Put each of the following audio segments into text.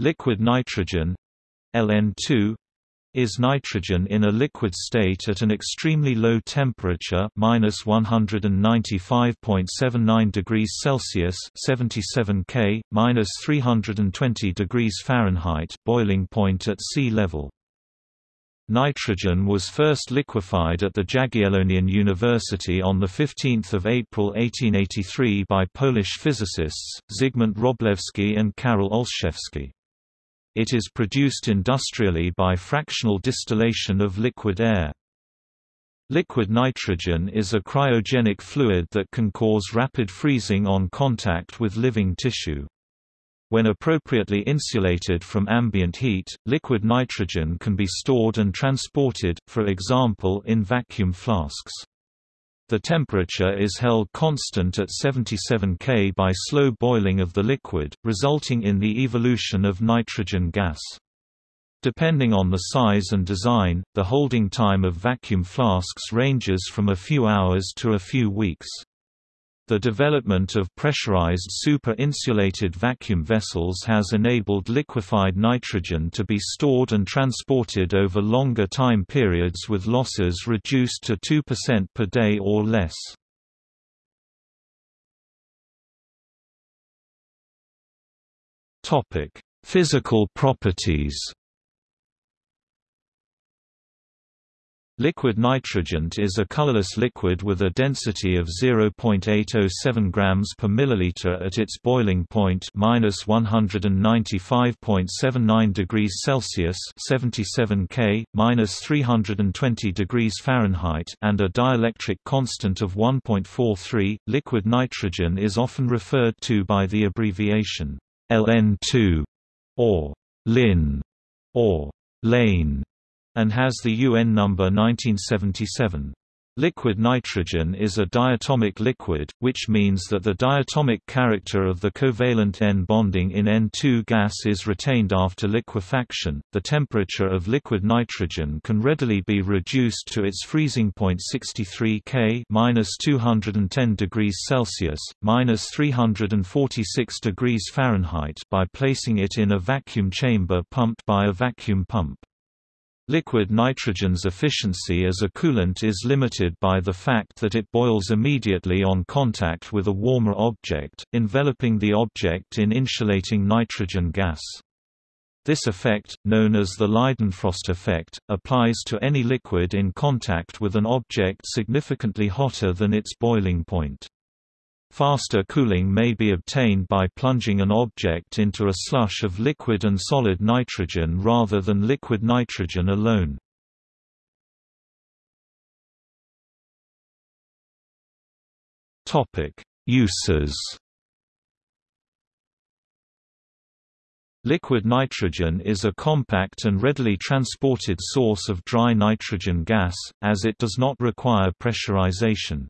Liquid nitrogen LN2 is nitrogen in a liquid state at an extremely low temperature minus 195.79 degrees Celsius 77 K, minus 320 degrees Fahrenheit boiling point at sea level. Nitrogen was first liquefied at the Jagiellonian University on 15 April 1883 by Polish physicists, Zygmunt Wróblewski and Karol Olszewski. It is produced industrially by fractional distillation of liquid air. Liquid nitrogen is a cryogenic fluid that can cause rapid freezing on contact with living tissue. When appropriately insulated from ambient heat, liquid nitrogen can be stored and transported, for example in vacuum flasks. The temperature is held constant at 77 K by slow boiling of the liquid, resulting in the evolution of nitrogen gas. Depending on the size and design, the holding time of vacuum flasks ranges from a few hours to a few weeks. The development of pressurized super-insulated vacuum vessels has enabled liquefied nitrogen to be stored and transported over longer time periods with losses reduced to 2% per day or less. Physical properties Liquid nitrogen is a colorless liquid with a density of 0.807 grams per milliliter at its boiling point minus 195.79 degrees Celsius 77 K, minus 320 degrees Fahrenheit and a dielectric constant of 1.43. Liquid nitrogen is often referred to by the abbreviation LN2 or LIN or LANE and has the UN number 1977. Liquid nitrogen is a diatomic liquid, which means that the diatomic character of the covalent N bonding in N2 gas is retained after liquefaction. The temperature of liquid nitrogen can readily be reduced to its freezing point 63 K (-210 degrees Celsius, (-346 degrees Fahrenheit) by placing it in a vacuum chamber pumped by a vacuum pump. Liquid nitrogen's efficiency as a coolant is limited by the fact that it boils immediately on contact with a warmer object, enveloping the object in insulating nitrogen gas. This effect, known as the Leidenfrost effect, applies to any liquid in contact with an object significantly hotter than its boiling point. Faster cooling may be obtained by plunging an object into a slush of liquid and solid nitrogen rather than liquid nitrogen alone. Uses Liquid nitrogen is a compact and readily transported source of dry nitrogen gas, as it does not require pressurization.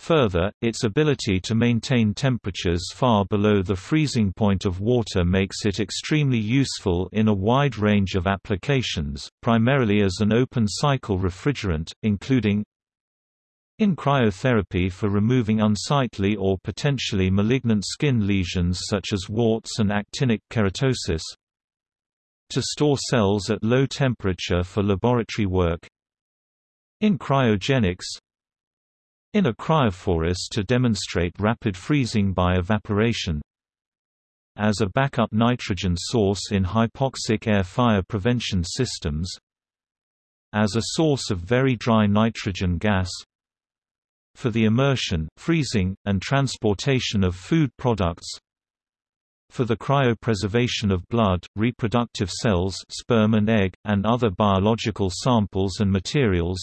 Further, its ability to maintain temperatures far below the freezing point of water makes it extremely useful in a wide range of applications, primarily as an open-cycle refrigerant, including in cryotherapy for removing unsightly or potentially malignant skin lesions such as warts and actinic keratosis to store cells at low temperature for laboratory work. In cryogenics in a cryophorus to demonstrate rapid freezing by evaporation. As a backup nitrogen source in hypoxic air fire prevention systems. As a source of very dry nitrogen gas. For the immersion, freezing, and transportation of food products. For the cryopreservation of blood, reproductive cells sperm and egg, and other biological samples and materials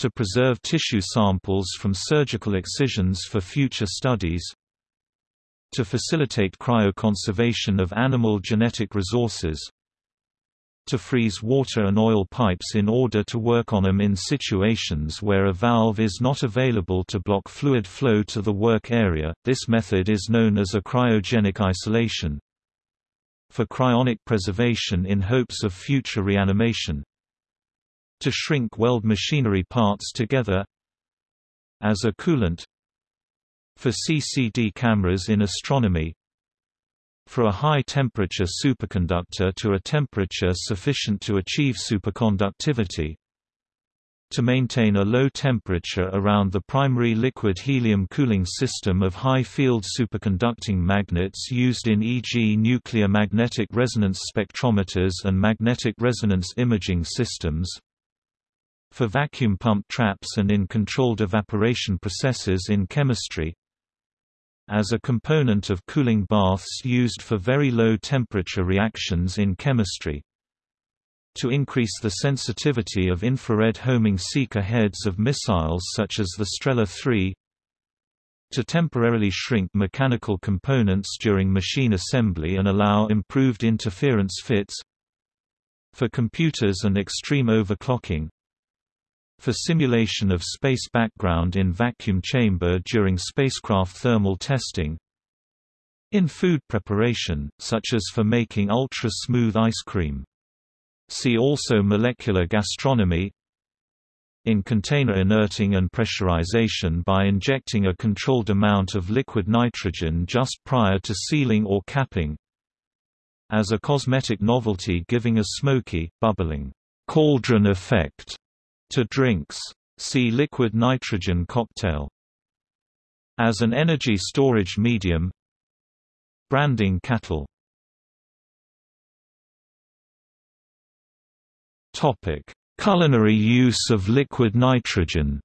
to preserve tissue samples from surgical excisions for future studies to facilitate cryoconservation of animal genetic resources to freeze water and oil pipes in order to work on them in situations where a valve is not available to block fluid flow to the work area. This method is known as a cryogenic isolation. For cryonic preservation in hopes of future reanimation, to shrink weld machinery parts together as a coolant for CCD cameras in astronomy for a high-temperature superconductor to a temperature sufficient to achieve superconductivity, to maintain a low temperature around the primary liquid helium cooling system of high-field superconducting magnets used in e.g. nuclear magnetic resonance spectrometers and magnetic resonance imaging systems, for vacuum pump traps and in controlled evaporation processes in chemistry, as a component of cooling baths used for very low temperature reactions in chemistry, to increase the sensitivity of infrared homing seeker heads of missiles such as the Strela 3 to temporarily shrink mechanical components during machine assembly and allow improved interference fits for computers and extreme overclocking for simulation of space background in vacuum chamber during spacecraft thermal testing. In food preparation, such as for making ultra-smooth ice cream. See also molecular gastronomy. In container inerting and pressurization by injecting a controlled amount of liquid nitrogen just prior to sealing or capping. As a cosmetic novelty giving a smoky, bubbling, cauldron effect to drinks. See liquid nitrogen cocktail. As an energy storage medium Branding cattle Culinary use of liquid nitrogen.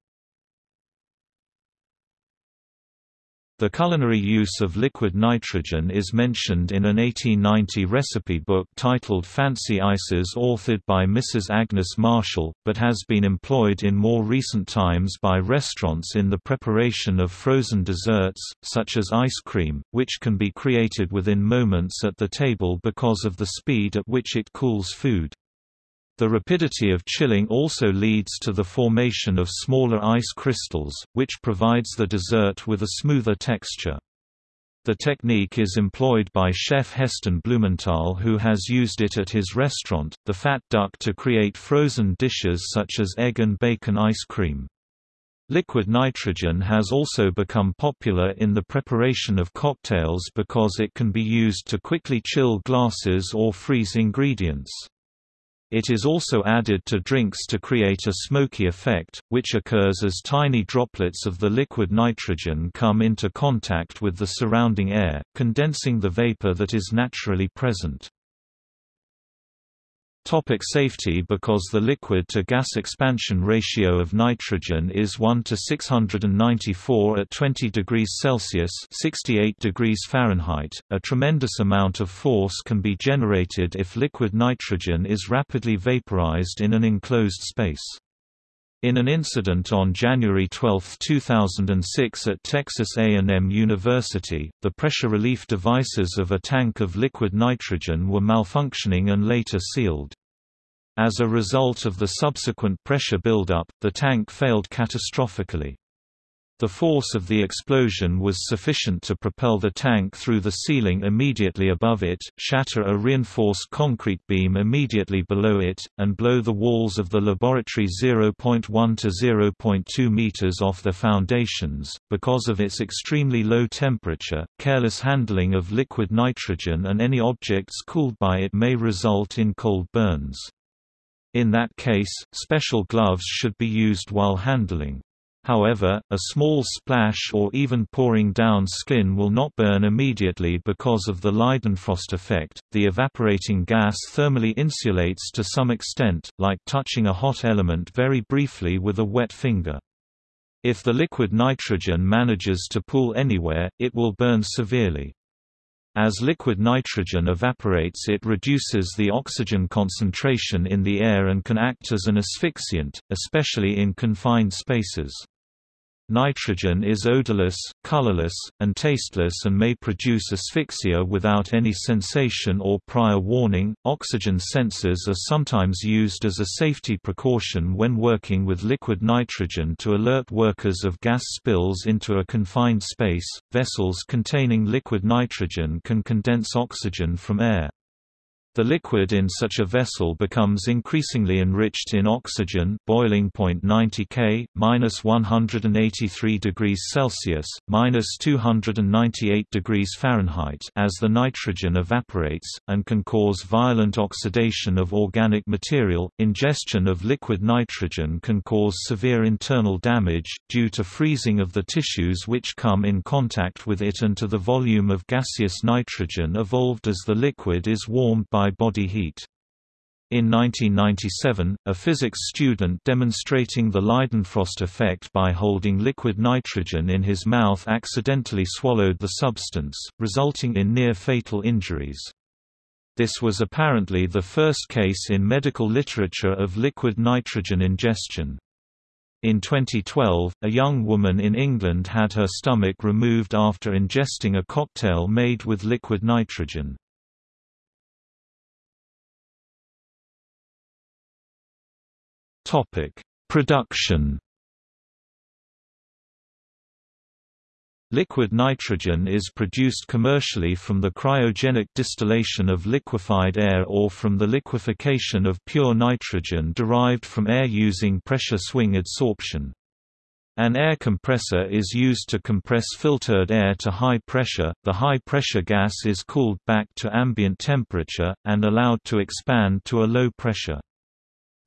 The culinary use of liquid nitrogen is mentioned in an 1890 recipe book titled Fancy Ices authored by Mrs. Agnes Marshall, but has been employed in more recent times by restaurants in the preparation of frozen desserts, such as ice cream, which can be created within moments at the table because of the speed at which it cools food. The rapidity of chilling also leads to the formation of smaller ice crystals, which provides the dessert with a smoother texture. The technique is employed by chef Heston Blumenthal who has used it at his restaurant, The Fat Duck to create frozen dishes such as egg and bacon ice cream. Liquid nitrogen has also become popular in the preparation of cocktails because it can be used to quickly chill glasses or freeze ingredients. It is also added to drinks to create a smoky effect, which occurs as tiny droplets of the liquid nitrogen come into contact with the surrounding air, condensing the vapor that is naturally present. Topic safety Because the liquid-to-gas expansion ratio of nitrogen is 1 to 694 at 20 degrees Celsius 68 degrees Fahrenheit, a tremendous amount of force can be generated if liquid nitrogen is rapidly vaporized in an enclosed space. In an incident on January 12, 2006 at Texas A&M University, the pressure relief devices of a tank of liquid nitrogen were malfunctioning and later sealed. As a result of the subsequent pressure buildup, the tank failed catastrophically. The force of the explosion was sufficient to propel the tank through the ceiling immediately above it, shatter a reinforced concrete beam immediately below it, and blow the walls of the laboratory 0.1 to 0.2 meters off their foundations. Because of its extremely low temperature, careless handling of liquid nitrogen and any objects cooled by it may result in cold burns. In that case, special gloves should be used while handling. However, a small splash or even pouring down skin will not burn immediately because of the Leidenfrost effect. The evaporating gas thermally insulates to some extent, like touching a hot element very briefly with a wet finger. If the liquid nitrogen manages to pool anywhere, it will burn severely. As liquid nitrogen evaporates it reduces the oxygen concentration in the air and can act as an asphyxiant, especially in confined spaces. Nitrogen is odorless, colorless, and tasteless and may produce asphyxia without any sensation or prior warning. Oxygen sensors are sometimes used as a safety precaution when working with liquid nitrogen to alert workers of gas spills into a confined space. Vessels containing liquid nitrogen can condense oxygen from air. The liquid in such a vessel becomes increasingly enriched in oxygen boiling point 90 K, minus 183 degrees Celsius, minus 298 degrees Fahrenheit as the nitrogen evaporates, and can cause violent oxidation of organic material. Ingestion of liquid nitrogen can cause severe internal damage, due to freezing of the tissues which come in contact with it and to the volume of gaseous nitrogen evolved as the liquid is warmed by by body heat. In 1997, a physics student demonstrating the Leidenfrost effect by holding liquid nitrogen in his mouth accidentally swallowed the substance, resulting in near-fatal injuries. This was apparently the first case in medical literature of liquid nitrogen ingestion. In 2012, a young woman in England had her stomach removed after ingesting a cocktail made with liquid nitrogen. Topic: Production. Liquid nitrogen is produced commercially from the cryogenic distillation of liquefied air or from the liquefaction of pure nitrogen derived from air using pressure swing adsorption. An air compressor is used to compress filtered air to high pressure. The high pressure gas is cooled back to ambient temperature, and allowed to expand to a low pressure.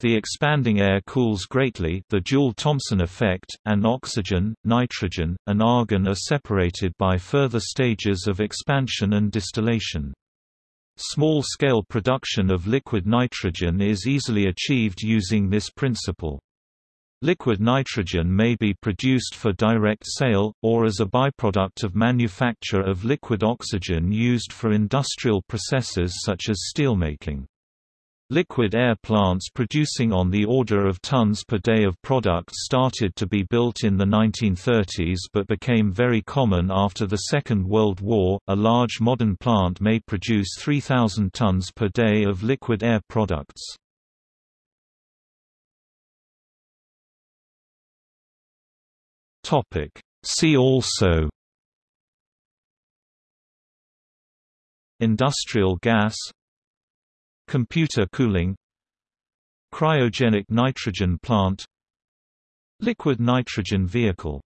The expanding air cools greatly the Joule-Thomson effect, and oxygen, nitrogen, and argon are separated by further stages of expansion and distillation. Small-scale production of liquid nitrogen is easily achieved using this principle. Liquid nitrogen may be produced for direct sale, or as a byproduct of manufacture of liquid oxygen used for industrial processes such as steelmaking. Liquid air plants producing on the order of tons per day of product started to be built in the 1930s but became very common after the Second World War. A large modern plant may produce 3,000 tons per day of liquid air products. See also Industrial gas Computer cooling Cryogenic nitrogen plant Liquid nitrogen vehicle